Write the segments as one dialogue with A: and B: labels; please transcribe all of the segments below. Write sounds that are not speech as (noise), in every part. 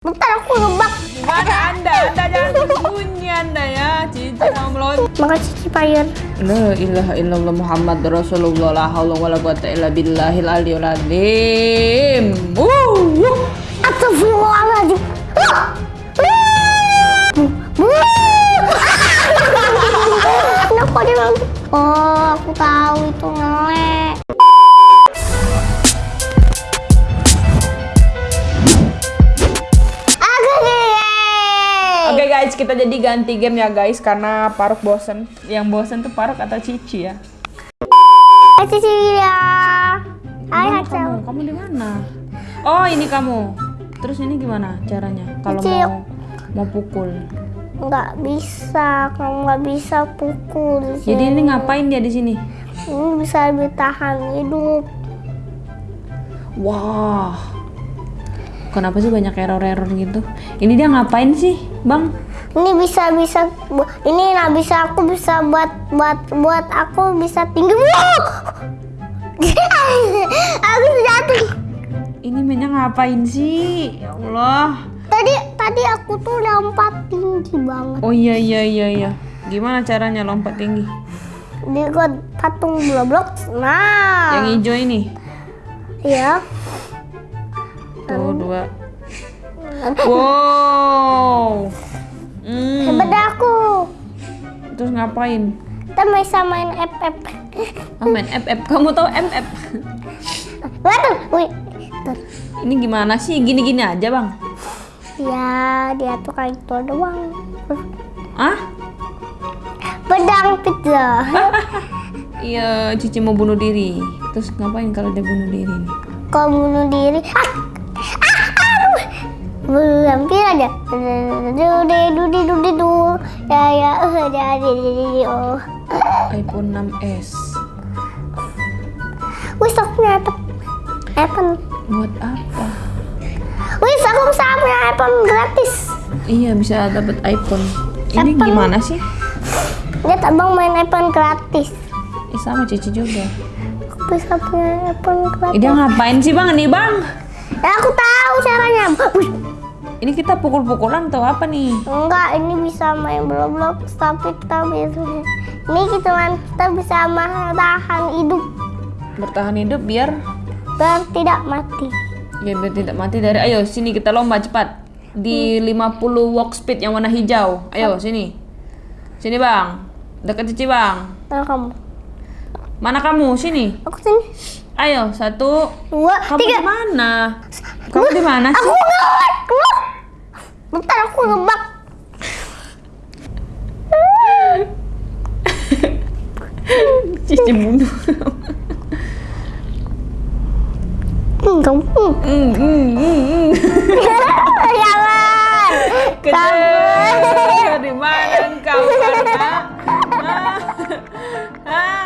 A: Bentar aku ngebak.
B: Gimana anda? Anda jangan sembunyi anda ya. Cici mau meloncat.
A: Makasih Cipayan.
B: La ilaha illallah Muhammad Rasulullah la haula wala quwata illa billahil aliyul azim. Wuh.
A: Astagfirullahaladzim. Kenapa dia? Oh, aku tahu itu ngelek.
B: Kita jadi ganti game ya guys karena Paruk bosen. Yang bosen tuh Paruk atau Cici ya.
A: Hai Cecilia. Hai
B: Mana
A: Hazel.
B: kamu? Kamu di mana? Oh, ini kamu. Terus ini gimana caranya? Kalau mau mau pukul.
A: Nggak bisa, kamu nggak bisa pukul. di
B: Jadi ini ngapain dia di sini?
A: Ini bisa bertahan hidup.
B: Wah. Kenapa sih banyak error-error gitu? Ini dia ngapain sih, Bang?
A: Ini bisa bisa bu- ini lah bisa aku bisa buat buat buat aku bisa tinggi. (laughs) aku jatuh.
B: Ini mainnya ngapain sih? Ya Allah.
A: Tadi tadi aku tuh lompat tinggi banget.
B: Oh iya iya iya iya. Gimana caranya lompat tinggi?
A: Di patung bloblok. Nah.
B: Yang hijau ini.
A: ya.
B: Tuh dua. Wow. Hmm.
A: Hebat aku.
B: Terus ngapain?
A: Kita main FF.
B: Oh, main FF. Kamu tahu MF?
A: Waduh, wih.
B: Ini gimana sih? Gini-gini aja, Bang.
A: Ya, dia tuh kayak itu doang.
B: Ah?
A: Pedang pizza. (laughs)
B: Iya, Cici mau bunuh diri. Terus ngapain kalau dia bunuh diri?
A: Kau bunuh diri. Ah! Ah! Aduh! Hampir aja. Dudi dudi dudi du. Ya ya jadi jadi oh.
B: iPhone 6s.
A: Wis aku nyata. iPhone.
B: Buat apa?
A: Wis aku bisa punya iPhone gratis.
B: Iya, bisa dapat iPhone. Ini
A: Apple.
B: gimana sih?
A: Lihat abang main iPhone gratis.
B: Eh, sama Cici juga.
A: Aku bisa punya iPhone gratis.
B: dia ngapain sih, Bang? Nih, Bang.
A: Ya, aku tahu caranya.
B: Ini kita pukul-pukulan atau apa nih?
A: Enggak, ini bisa main Roblox tapi kita bisa ini kita kita bisa tahan hidup.
B: Bertahan hidup biar
A: dan tidak mati.
B: ya biar tidak mati dari ayo sini kita lomba cepat. Di 50 walk speed yang warna hijau. Ayo sini. Sini bang. Dekat cici bang.
A: Nah, kamu.
B: mana kamu? Sini.
A: Aku sini.
B: ayo satu.
A: Dua,
B: kamu
A: tiga.
B: di mana? Kamu di mana
A: Aku
B: sih?
A: ngelak. Bentar aku ngebak.
B: cici bunuh
A: kamu. Jangan.
B: Kejar di mana engkau Hah?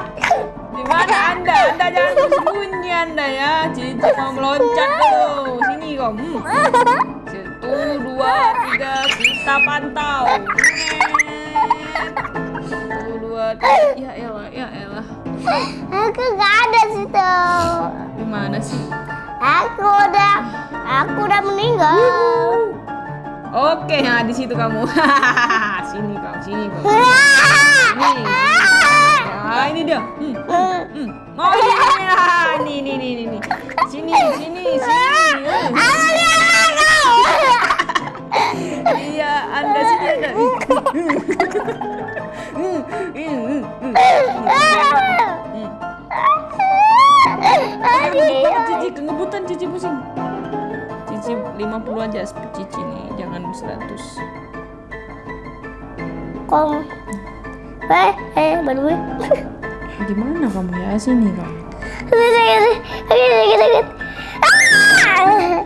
B: di mana anda anda jangan sembunyi anda ya cici mau meloncat dulu sini kau hmm. Kita pantau satu dua tiga ya elah ya elah
A: Aku gak ada situ.
B: di mana sih
A: Aku udah, aku udah meninggal.
B: oke nah di situ kamu (laughs) sini kau sini kau Ini. Ah, ini dia. Hmm, hmm, hmm. Oh, ini, ini, ah, ini, ini, ini, ini, ini. Sini, sini, sini. Iya, Anda sini ada. (laughs) Cici, ngebutan Cici pusing. Cici 50 aja Cici nih, jangan 100.
A: Kom. Eh, eh, baru. (laughs)
B: Gimana kamu ya? Sini kamu.
A: Sakit, sakit, sakit, sakit. Ah!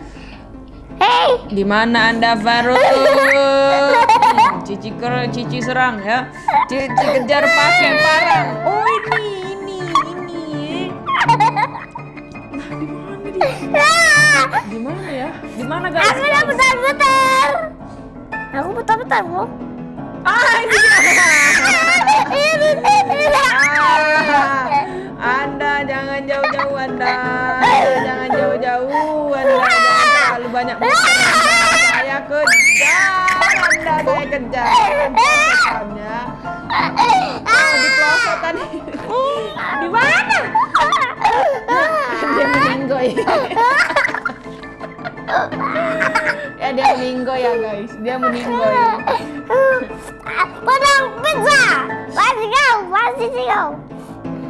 B: Di mana Anda Faruk? (laughs) Cici ker, Cici serang ya. Cici kejar pakai parang. Oh ini, ini, ini.
A: Ah!
B: Di mana dia? Di mana ya? Di mana guys?
A: aku udah putar-putar. Aku putar-putar, bro.
B: Ah (laughs) ini dia. Ah, anda jangan jauh-jauh Anda. Anda jangan jauh-jauh Anda jangan terlalu banyak. Saya kejar-kejar Pelosotannya. Oh, di pelosotan. di mana? dia meninggoy. ya dia meninggoy ya guys. Dia meninggoy.
A: Potong pizza. Masih kau, masih sih kau.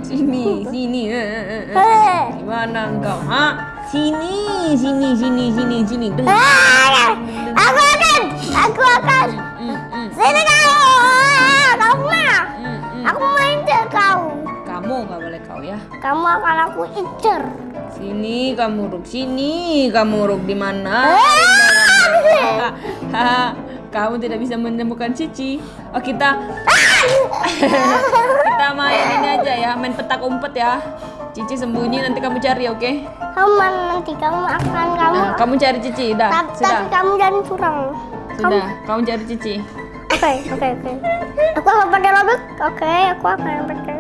B: Sini, sini. eh, eh, eh, eh.
A: Eh.
B: Di mana engkau? Ha? Sini, sini, sini, sini, sini. Dengar.
A: Ah, Aku akan, aku akan.
B: Hmm, hmm,
A: Sini kau. Ah, Kamu
B: hmm, hmm.
A: Aku mau incer kau.
B: Kamu nggak boleh kau ya.
A: Kamu akan aku incer.
B: Sini kamu ruk, sini kamu ruk di mana?
A: Ah.
B: Kamu tidak bisa menemukan Cici. Oh kita (laughs) kita main ini aja ya, main petak umpet ya. Cici sembunyi nanti kamu cari, oke?
A: Kamu mana nanti kamu akan kamu.
B: Nah, kamu cari Cici, dah,
A: Tapi,
B: sudah,
A: tapi kamu jangan curang.
B: sudah. Kamu cari Cici.
A: Oke, oke, oke. Aku akan pakai. Oke, aku akan pakai.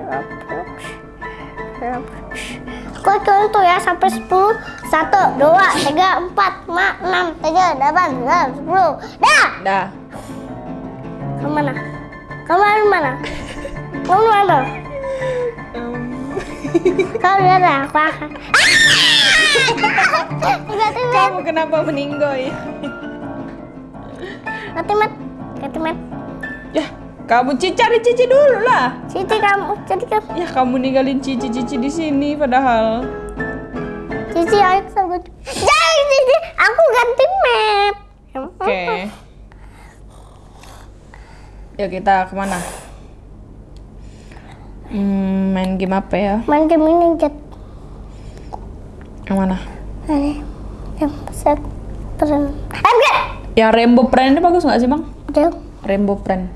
A: Roblox. Aku contoh ya sampai 10 1 2 3 4 5 6 7 8 9 10. Dah.
B: Dah.
A: Kamu mana? Kamu dari mana? Kamu mana? (laughs) Akan. Tiba-tiba.
B: Kamu kenapa meninggoy?
A: Nanti mat. Nanti mat.
B: Ya, kamu Cici cari Cici dulu lah.
A: Cici kamu, jadi kamu.
B: Ya, kamu ninggalin Cici Cici di sini padahal.
A: Cici ayo sama Jangan Cici, aku ganti map.
B: Oke. Yuk kita ke mana? Hmm, main game apa ya?
A: Main game ini jet.
B: Yang mana?
A: Ini yang set peren. Eh enggak.
B: Yang Rainbow Friend ini bagus nggak sih bang?
A: Dia
B: Rainbow Friend.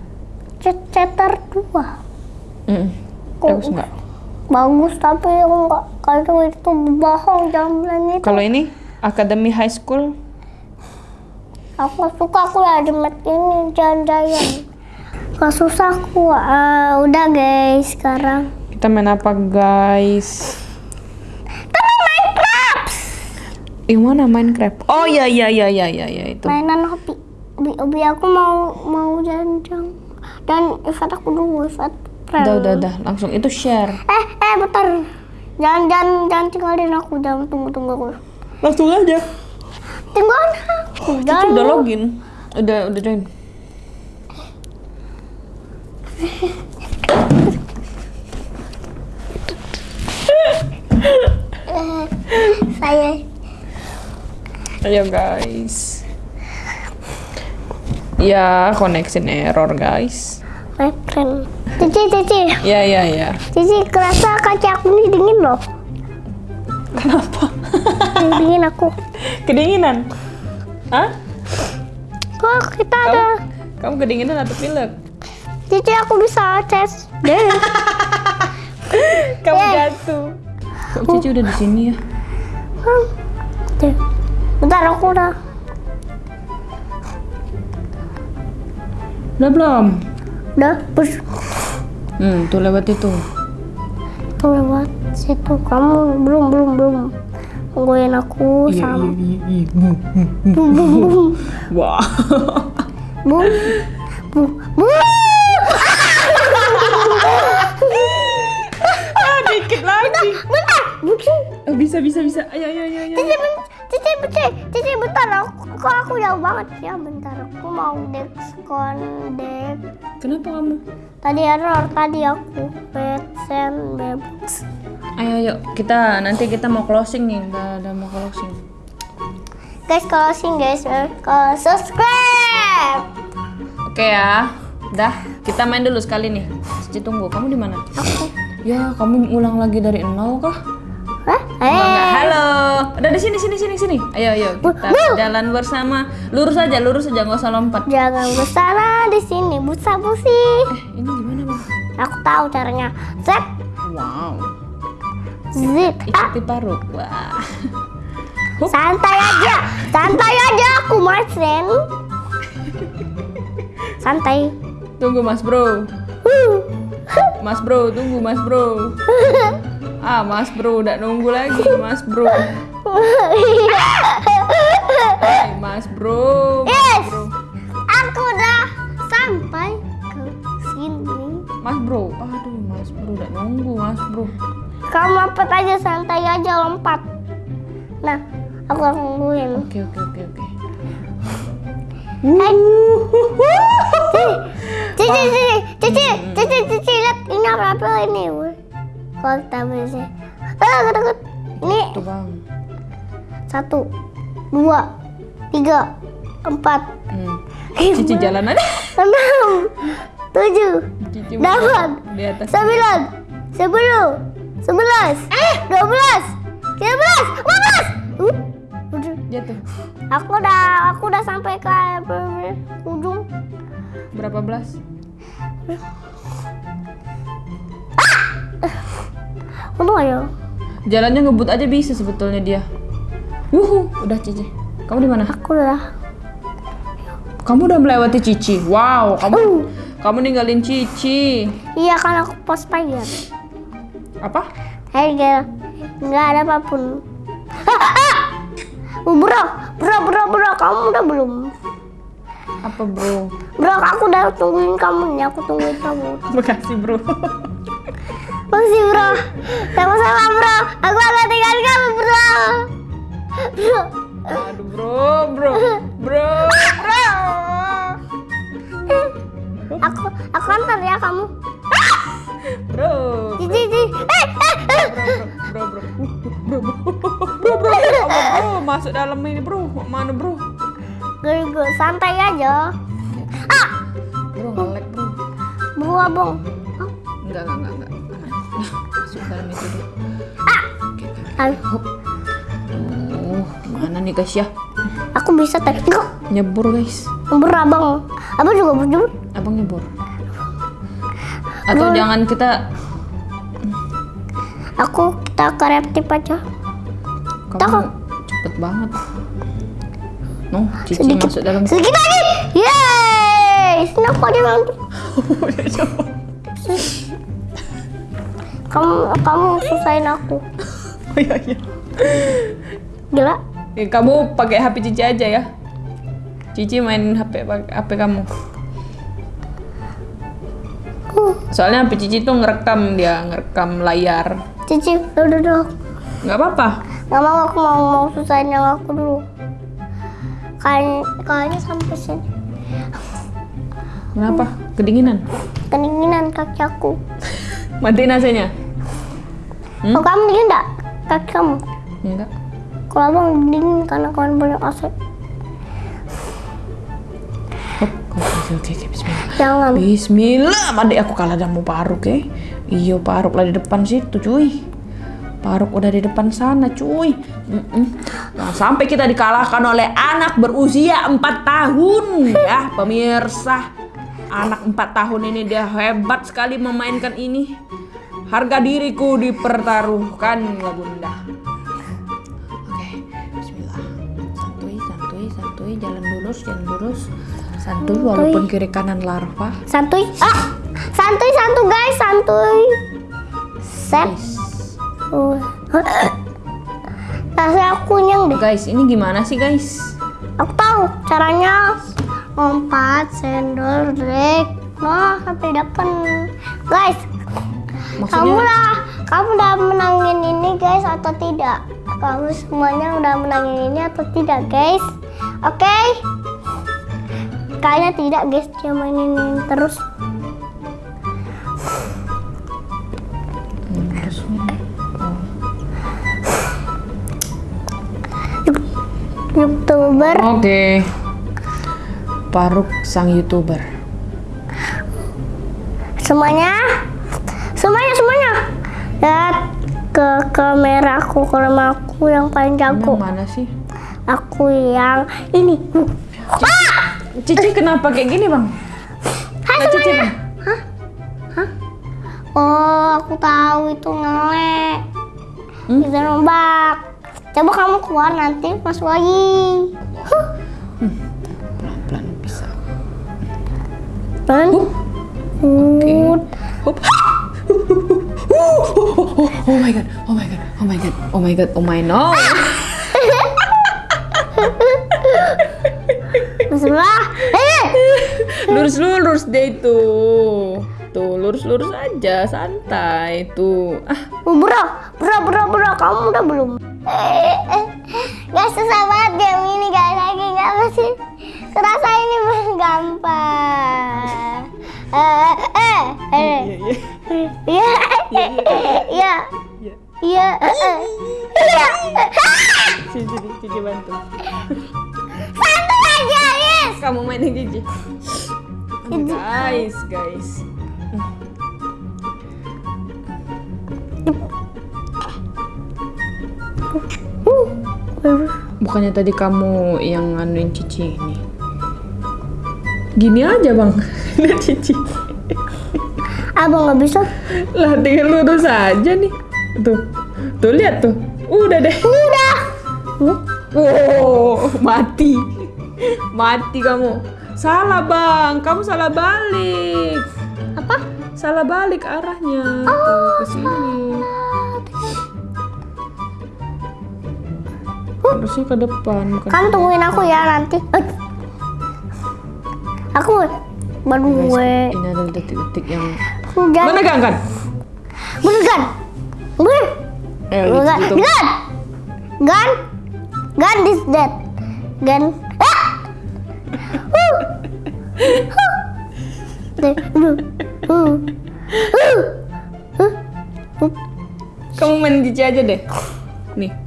A: cet cetar dua.
B: Mm, bagus nggak?
A: Bagus tapi enggak kalau itu bohong jangan itu.
B: Kalau ini Academy High School,
A: Aku suka aku ada map ini jangan-jangan. Gak susah aku. Ah, udah guys sekarang.
B: kita main apa guys?
A: Tapi Minecraft.
B: Yang mana Minecraft? Oh iya iya iya iya iya ya, itu.
A: mainan hobi hobi, hobi aku mau mau janjang dan Ifat aku dulu Ifat.
B: Udah udah udah langsung itu share.
A: eh eh bentar jangan jangan jangan tinggalin aku jangan tunggu tunggu aku
B: Langsung aja.
A: tinggalin aku
B: Cici
A: jangan
B: udah login, udah udah join.
A: Saya
B: Ayo guys. Ya connection error guys.
A: my friend Cici Cici
B: Ya ya ya.
A: Cici kerasa kaca aku ini dingin loh
B: Kenapa?
A: Dingin aku
B: Kedinginan? Hah?
A: kok kita ada
B: Kamu kedinginan atau pilek?
A: Cici aku bisa tes deh (laughs)
B: Kamu
A: Eh.
B: jatuh. Kok Cici udah di sini ya?
A: Deh. bentar aku udah
B: Udah belum?
A: udah bus
B: Hmm, tuh lewat itu.
A: tuh lewat situ kamu belum belum belum tungguin aku sama bum bum bum (laughs)
B: Wah.
A: bum bum bum
B: dikit lagi.
A: bentar bukan
B: Oh, bisa bisa bisa. Ayo ayo ayo ayo.
A: cici ben- cici cici cici bentar aku kok aku jauh banget ya bentar aku mau dex
B: Kenapa kamu?
A: tadi error tadi aku petsen bebas
B: Ayo ayo kita nanti kita mau closing nih. Udah, udah mau closing.
A: guys closing guys eh, kalau subscribe
B: Oke ya. Dah, kita main dulu sekali nih. Cici tunggu. Kamu di mana?
A: aku
B: Ya, kamu ulang lagi dari nol kah?
A: Hah?
B: Enggak.
A: Eh,
B: Halo. Udah di sini sini sini sini. Ayo ayo kita jalan bersama. Lurus aja, lurus aja nggak usah lompat.
A: jangan bersara di sini busa busi.
B: Eh, ini gimana, Bang?
A: Aku tahu caranya. Zep,
B: Wow.
A: zip. Ah,
B: Ikuti paru. Wah.
A: santai aja, santai aja aku my friend. (laughs) Santai.
B: Tunggu Mas Bro.
A: Huh.
B: Mas Bro, tunggu Mas Bro. (laughs) Ah, Mas Bro, udah nunggu lagi Mas Bro. Hai, Mas Bro. Mas
A: yes,
B: bro.
A: aku udah sampai
B: ke sini. Mas Bro, aduh Mas Bro, udah nunggu Mas Bro.
A: Kamu apa aja santai aja lompat. Nah, aku nungguin.
B: Oke, oke, oke, oke.
A: Eh. (laughs) Cici, cici, cici, cici, cici, lihat ini apa apa ini? kita bisa. Ah, takut. Ini
B: Tuh bang.
A: satu, dua, tiga, empat,
B: Hmm. Cici jalan aja.
A: enam, tujuh,
B: Cici
A: delapan, sembilan, sepuluh, sebelas, eh, dua belas, tiga belas, empat belas. Uh.
B: Jatuh.
A: Aku udah, aku udah sampai ke ujung.
B: Berapa belas?
A: Untung aja.
B: Jalannya ngebut aja bisa sebetulnya dia. Wuhu, udah Cici. Kamu di mana?
A: Aku udah.
B: Kamu udah melewati Cici. Wow, kamu
A: Uh.
B: kamu ninggalin Cici.
A: Iya kan aku pas pagi.
B: Apa?
A: Hei gel, nggak ada apa pun. Uh, bro, bro, bro, bro, kamu udah belum?
B: Apa bro?
A: Bro, aku udah tungguin kamu nih, aku tungguin kamu.
B: Makasih bro.
A: Makasih bro, sama-sama bro. Aku akan tinggalin kamu bro. Bro,
B: Aduh bro, bro, bro, bro.
A: aku aku antar ya kamu.
B: Bro.
A: Cici, cici. Eh, eh, eh.
B: Bro, bro, bro, bro, bro, bro, bro, bro, bro, masuk dalam ini bro, mana bro?
A: Gue, santai aja. Ah,
B: Bro, ngelek bro.
A: bro abang. Ah,
B: Enggak, enggak, enggak, enggak. Masuk dalam itu deh. Oke, oke.
A: ah,
B: Hop. Oh, mana nih guys ya?
A: Aku bisa tadi.
B: Nyebur guys.
A: bro abang. Abang juga berdua.
B: Abang nyebur. Atau jangan kita
A: Aku kita kreatif aja.
B: kamu cepet banget. No, Cici
A: Sedikit.
B: masuk dalam.
A: Sedikit lagi. Yeay. Aku ada yang Kamu kamu susahin aku.
B: Oh iya iya.
A: Gila.
B: Eh, kamu pakai HP Cici aja ya. Cici main HP HP kamu. Soalnya HP Cici tuh ngerekam dia, ngerekam layar.
A: Cici, udah udah.
B: Nggak apa-apa.
A: Gak mau aku mau mau susahin yang aku dulu. Kayak kayaknya sampai sini.
B: Kenapa? Kedinginan.
A: Kedinginan kaki aku. (laughs)
B: Matiin AC-nya. Hmm?
A: Oh, kamu dingin enggak? Kaki kamu.
B: Enggak.
A: Kalau abang dingin karena kawan banyak AC.
B: Oke, oke, bismillah.
A: Jangan.
B: Bismillah, adik aku kalah sama Paruk ya. Iya, Paruk lah di depan situ, cuy. Paruk udah di depan sana, cuy. Mm-mm. Jangan sampai kita dikalahkan oleh anak berusia 4 tahun, ya, pemirsa. Anak 4 tahun ini dia hebat sekali memainkan ini. Harga diriku dipertaruhkan, ya bunda. Oke, Bismillah. Santuy, santuy, santuy, jalan lurus, jalan lurus. Santuy walaupun kiri kanan larva.
A: Santuy. Ah, santuy, santuy guys, santuy. Set. Uh. Rasanya aku nyeng deh.
B: guys, ini gimana sih guys?
A: Aku tahu caranya. Lompat, sendol, drag. Nah, sampai depan. Guys, kamu
B: Maksudnya
A: lah, kamu udah menangin ini guys atau tidak? Kamu semuanya udah menangin ini atau tidak guys? Oke? Kayaknya tidak guys, dia mainin ini terus. Youtuber.
B: Oke. Paruk sang youtuber.
A: Semuanya, semuanya, semuanya. Lihat ke kamera aku, aku yang paling
B: Yang
A: jago.
B: mana sih?
A: Aku yang ini.
B: Cici kenapa kayak gini bang?
A: Hai
B: Cici
A: semuanya.
B: bang?
A: Oh, aku tahu itu ngelek.
B: Hmm?
A: Bisa nombak. Coba kamu keluar nanti masuk lagi. Huh.
B: Pelan-pelan bisa. Hup.
A: Hut.
B: Hup. (laughs) Oh my god, oh my god, oh my god, oh my god, oh my no. (laughs)
A: Bismillah. Eh,
B: Lurus lurus deh itu. Tuh, lurus-lurus aja, santai. Tuh. Ah,
A: bro, bro, bro, bro, kamu udah belum? Gak susah banget game ini guys, lagi gak sih? Kerasa ini gampang. Eh, eh, eh,
B: iya, iya.
A: iya,
B: Iya.
A: iya, iya, iya.
B: Sini, sini, Cici bantu.
A: Satu aja, yes.
B: Kamu mainin Cici. Guys, guys. Bukannya tadi kamu yang nganuin Cici ini. Gini aja, Bang. (laughs) Lihat Cici.
A: Abang nggak bisa.
B: Lah, tinggal lurus aja nih. Tuh. Tuh, lihat tuh. Udah deh.
A: Udah.
B: Wow, mati. Mati kamu. Salah, Bang. Kamu salah balik.
A: Apa?
B: Salah balik arahnya. Tuh, ke sini. Harusnya ke depan, bukan
A: Kamu tungguin aku ya nanti. Aku baru gue.
B: Ini ada detik-detik yang
A: Udah.
B: Mana gang kan?
A: Bener kan? Bener.
B: Eh, gitu, gitu.
A: Gun. Gun. Gun is dead. Gun. Ah! Uh. Uh. Uh. Uh. Uh. Uh.
B: Kamu main cici aja deh. Nih.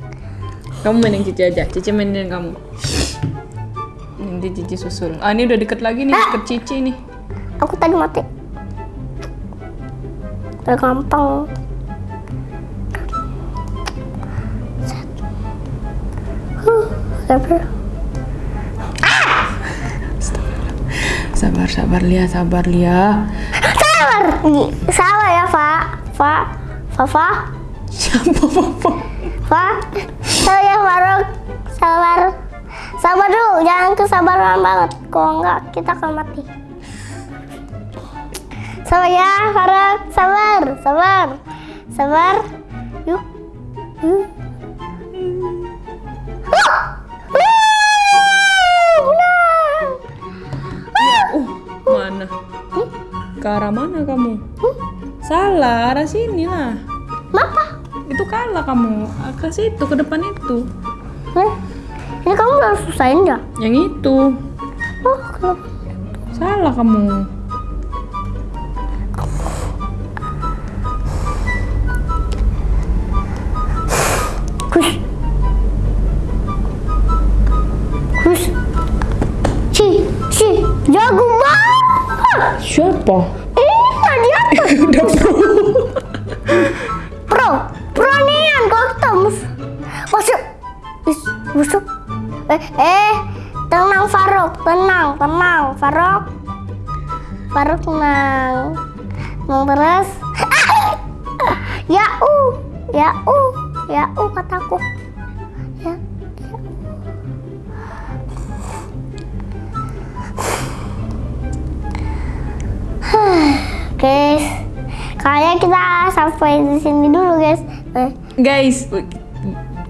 B: Kamu mainin cici aja. Cici mainin kamu. Nanti cici susul. Ah, ini udah deket lagi nih, deket cici nih.
A: Aku tadi mati. Udah gampang. Sabar.
B: Sabar, sabar Lia, sabar Lia.
A: Sabar. Sabar ya. Fa. Fa, Fa.
B: Siapa papa?
A: Fa. Sabar ya, Faruk. Sabar. Sabar dulu, jangan kesabaran banget. Kalau enggak, kita akan mati. Sabar ya, Faruk. Sabar, sabar. Sabar. Yuk. Yuk. Menang.
B: Uh, mana? Ke arah mana kamu? Salah, arah sini lah.
A: Apa?
B: Itu kalah kamu. Ke situ, ke depan itu.
A: Eh, Ini kamu udah susahin ya?
B: Yang itu.
A: Oh, kenapa?
B: Salah kamu.
A: Kus. Kus. Si, si, jago banget.
B: Siapa?
A: Is, masuk. Eh, eh, tenang Faruk, tenang, tenang Faruk. Faruk tenang. Tenang terus. Ya u, ya u, ya u kataku. Ya. ya. (sighs) Guys, kayaknya kita sampai di sini dulu guys. Eh,
B: Guys,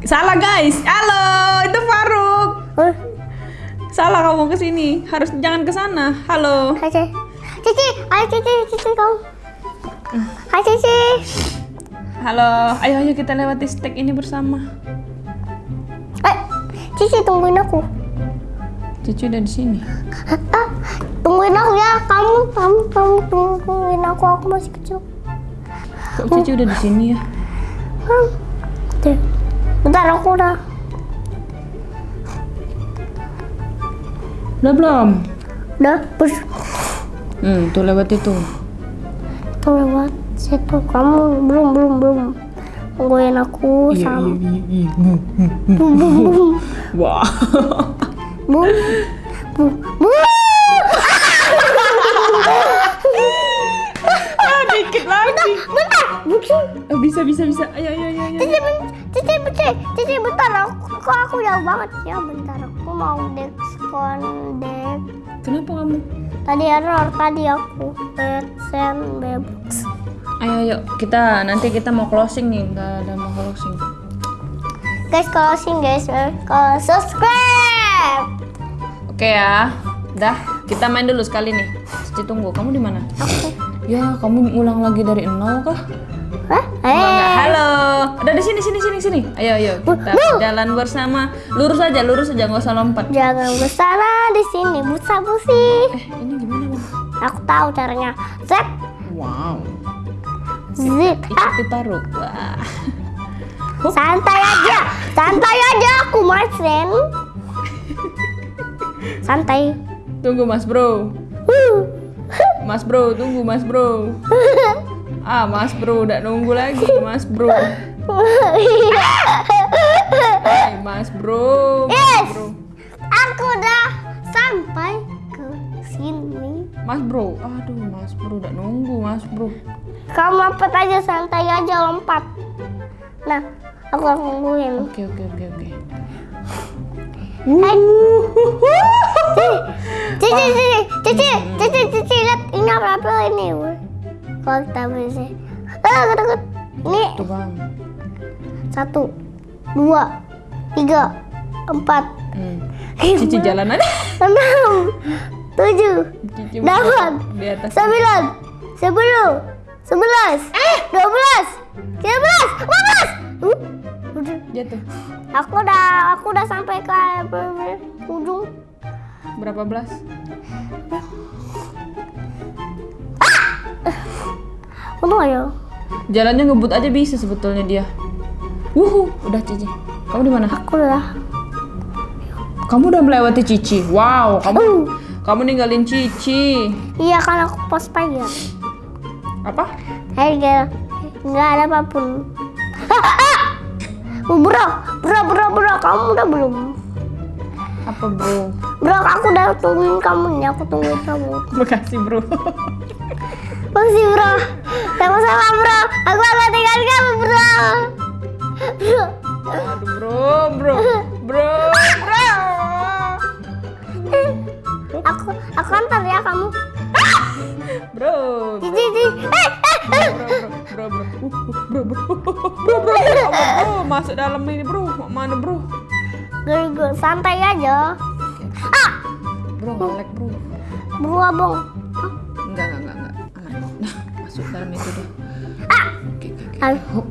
B: salah guys. Halo, itu Faruk.
A: eh,
B: Salah kamu ke sini. Harus jangan ke sana. Halo.
A: Hai Cici, Cici, ayo Cici, Cici kamu. Hai Cici.
B: Halo. Ayo ayo kita lewati stek ini bersama.
A: Eh, Cici tungguin aku.
B: Cici udah di sini.
A: Ah, tungguin aku ya. Kamu, kamu, kamu tungguin aku. Aku masih kecil.
B: Kok Cici udah di sini ya?
A: Hmm. Deh, bentar aku udah.
B: Udah belum?
A: Udah, bus.
B: Hmm, tuh lewat itu.
A: Tuh lewat situ. Kamu belum, belum, belum. Tungguin aku
B: Iya,
A: sama.
B: iya, iya. Hmm.
A: Bum, bum, bum. (laughs)
B: Wah.
A: Bum, bum, bum.
B: ah, dikit lagi.
A: Bentar, bentar.
B: Oh, bisa, bisa, bisa. Ayo, ayo, ayo, ayo.
A: Cici, ben- Cici, Cici, Cici, bentar. Aku, kok aku jauh banget ya, bentar. Aku mau disconnect.
B: Kenapa kamu?
A: Tadi error, tadi aku send bebas.
B: Ayo, ayo. Kita nanti kita mau closing nih. Nggak ada mau closing.
A: Guys, closing guys. eh. Kalau subscribe.
B: Oke ya. Dah, kita main dulu sekali nih. Cici tunggu. Kamu di mana?
A: Aku
B: Ya, kamu ulang lagi dari nol kah?
A: Hah?
B: Enggak.
A: Eh,
B: Halo. Udah di sini sini sini sini. Ayo ayo kita jalan bersama. Lurus aja, lurus aja nggak usah lompat.
A: jangan bersana di sini busa busi.
B: Eh, ini gimana, Bang?
A: Aku tahu caranya. Z,
B: Wow.
A: Z. Ah,
B: Ikuti paruk. Wah.
A: santai aja, santai aja aku Marcin. Santai.
B: Tunggu Mas Bro.
A: Huh.
B: Mas Bro, tunggu Mas Bro. (laughs) Ah, Mas Bro udah nunggu lagi, Mas Bro. Hai, Mas Bro. Mas
A: Yes.
B: Bro.
A: Aku udah sampai ke sini.
B: Mas Bro. Aduh, Mas Bro udah nunggu, Mas Bro.
A: Kamu lompat aja santai aja lompat. Nah, aku akan nungguin.
B: Oke, oke, oke, oke.
A: Hai. (laughs) Cici, cici, cici, cici, cici, lihat ini apa apa ini? Kita bisa, ah, takut. Ini satu, dua, tiga, empat,
B: Hmm. Cici jalan aja.
A: enam, tujuh, delapan, sembilan, sepuluh, sebelas, dua belas, tiga belas, empat belas. Uh.
B: Jatuh.
A: Aku udah, aku udah sampai ke ujung.
B: Berapa belas? (laughs)
A: Untung aja.
B: Jalannya ngebut aja bisa sebetulnya dia. Wuhu, udah Cici. Kamu di mana?
A: Aku udah.
B: Kamu udah melewati Cici. Wow, kamu
A: Uh,
B: kamu ninggalin Cici.
A: iya kan aku pos pagi.
B: Apa?
A: Hei gak, nggak ada apa pun. Ah, ah! Oh, bro, bro, bro, bro, kamu udah belum?
B: Apa, Bro?
A: Bro, aku udah tungguin kamu nih, aku tungguin kamu. (laughs)
B: Makasih, Bro.
A: Makasih bro, sama-sama bro. Aku akan tinggal kamu bro. Bro,
B: Aduh, Bro, Bro. Bro, Bro.
A: aku aku antar ya kamu.
B: Bro.
A: Cici, cici. Eh, eh, eh.
B: Bro, bro, bro. Uh, uh, Bro, bro. Bro, bro. Ya Allah, Bro, masuk dalam ini, Bro. Mana, Bro?
A: Gue- gue santai aja. Ah,
B: Bro, ngelek, Bro.
A: bro abang.
B: Dalam itu deh.
A: Ah,
B: Oke, oke, oke.
A: ah.
B: Hop.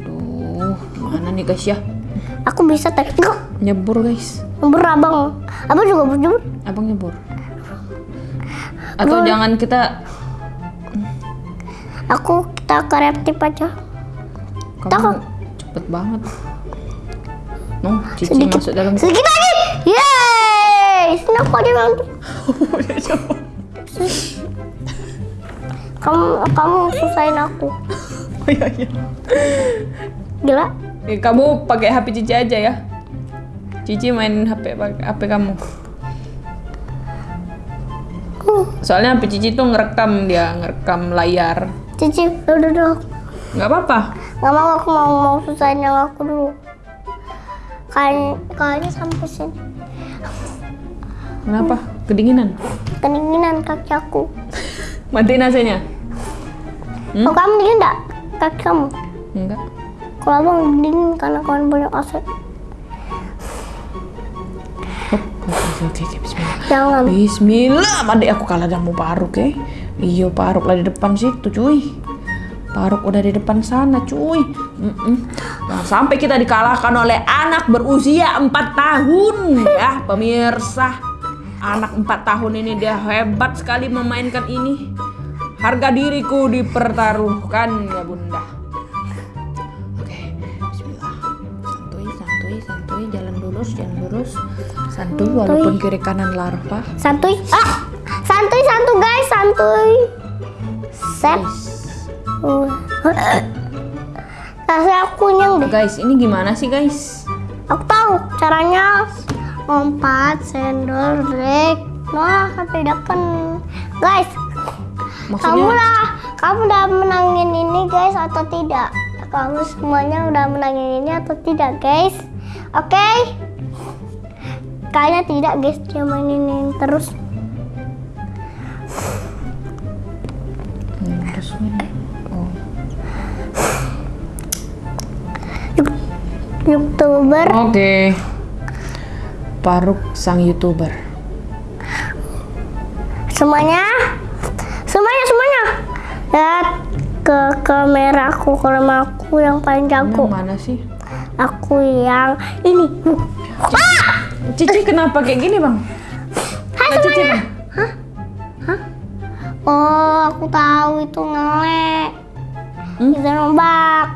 B: Duh, gimana nih guys ya?
A: aku bisa. Gue,
B: Nyebur guys.
A: bro abang. Abang juga bro.
B: Abang nyebur. Atau jangan kita
A: Aku kita kreatif aja.
B: kamu cepet banget. No, Cici
A: Sedikit.
B: masuk dalam.
A: Sedikit lagi. Yeay, sini aku ada yang (laughs) kamu kamu susahin aku.
B: Oh iya iya.
A: Gila.
B: Eh, kamu pakai HP Cici aja ya. Cici main HP HP kamu. Soalnya HP Cici tuh ngerekam dia, ngerekam layar.
A: Cici, udah udah.
B: Nggak apa-apa.
A: Gak mau aku mau mau susahin yang aku dulu. Kayak kayaknya sampai sini.
B: Kenapa? Kedinginan.
A: Kedinginan kaki aku.
B: Matiin AC-nya. Hmm?
A: Oh, kamu dingin enggak? Kaki kamu.
B: Enggak.
A: Kalau abang dingin karena kawan banyak AC.
B: Oke, bismillah.
A: Jangan.
B: Bismillah, adik aku kalah jamu paruk ya. Iya, paruk lah di depan situ, cuy. Paruk udah di depan sana, cuy. Mm-mm. Jangan sampai kita dikalahkan oleh anak berusia 4 tahun ya, pemirsa. Anak 4 tahun ini dia hebat sekali memainkan ini. Harga diriku dipertaruhkan ya, Bunda. Oke, bismillah. Santuy, santuy, santuy, jalan lurus, jalan lurus. Santuy walaupun kiri kanan larva.
A: Santuy. Ah, santuy, santuy guys, santuy. Set. Uh. Rasanya aku nyeng deh.
B: Guys, ini gimana sih guys?
A: Aku tahu caranya. Lompat, sendal, break. Nah, sampai depan. Guys, kamu
B: Maksudnya
A: lah, kamu udah menangin ini guys atau tidak? Kamu semuanya udah menangin ini atau tidak guys? Oke? Kayaknya tidak guys, dia mainin ini terus.
B: Oh.
A: Youtuber.
B: Oke. Paruk sang youtuber.
A: Semuanya. Lihat ke kamera aku, kamera aku yang paling jago.
B: Yang mana sih?
A: Aku yang ini.
B: Cici kenapa kayak gini bang?
A: Hai
B: Nggak, Cici bang.
A: Oh, aku tahu itu ngelek.
B: Hmm?
A: Itu nombak.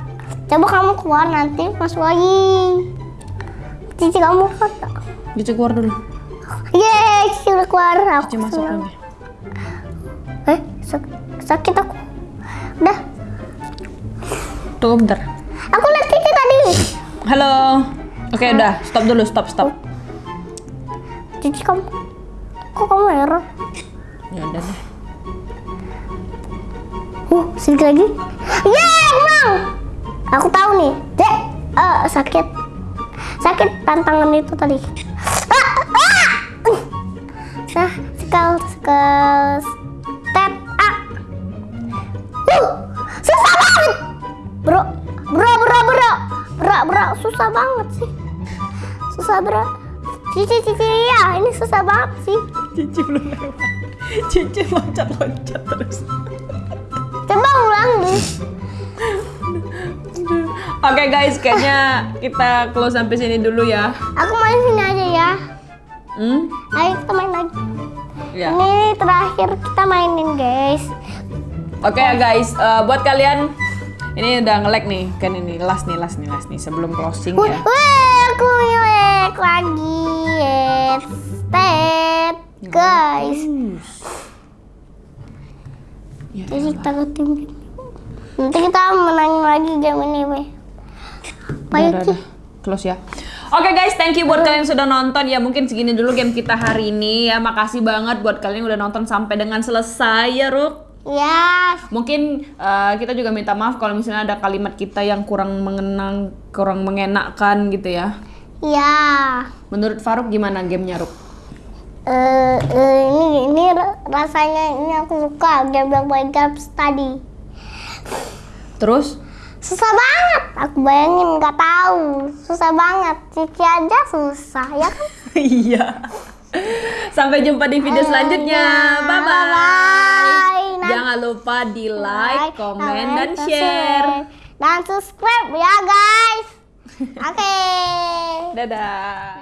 A: Coba kamu keluar nanti masuk lagi. Cici kamu keluar tak?
B: Cici keluar dulu.
A: Yeay, Cici udah keluar. Aku
B: Cici masuk lagi.
A: Eh, sak- sakit Udah,
B: Tunggu bentar.
A: aku lihat Cici tadi.
B: Halo. Oke udah, stop dulu, stop stop.
A: Cici kamu, kok kamu error?
B: Ya udah deh.
A: Uh, sedikit lagi. Yeay, menang. Aku tahu nih. Dek, eh, sakit. Sakit tantangan itu tadi. Cici
B: belum lewat. Cici loncat-loncat terus.
A: Coba ulang deh.
B: Oke guys, kayaknya kita close sampai sini dulu ya.
A: Aku main sini aja ya.
B: Hmm?
A: Ayo kita main lagi.
B: Ya.
A: Ini terakhir kita mainin guys.
B: Oke ya guys, eh, buat kalian ini udah nge-lag nih, kan ini last nih, last nih, last nih sebelum closing ya.
A: wih, aku ngelek lagi. Yes, guys.
B: Ya,
A: Jadi kita ke tim. Nanti kita menangin lagi game ini, Ci.
B: udah. Close ya. Oke guys, thank you buat kalian yang sudah nonton ya. Mungkin segini dulu game kita hari ini ya. Makasih banget buat kalian yang udah nonton sampai dengan selesai ya, Ruk.
A: Ya,
B: Mungkin eh, kita juga minta maaf kalau misalnya ada kalimat kita yang kurang mengenang, kurang mengenakkan gitu ya.
A: ya.
B: Menurut Faruk gimana gamenya, Ruk?
A: Eh, eh, ini ini ra- rasanya ini aku suka game Games tadi.
B: Terus?
A: Susah banget. Aku bayangin nggak tahu. Susah banget. Cici aja susah ya kan? (laughs)
B: Iya. Sampai jumpa di video selanjutnya. Bye bye.
A: Bye. Nanti
B: Jangan lupa di like, komen, dan
A: comment,
B: share.
A: Dan subscribe ya guys. (laughs) Oke.
B: Dadah.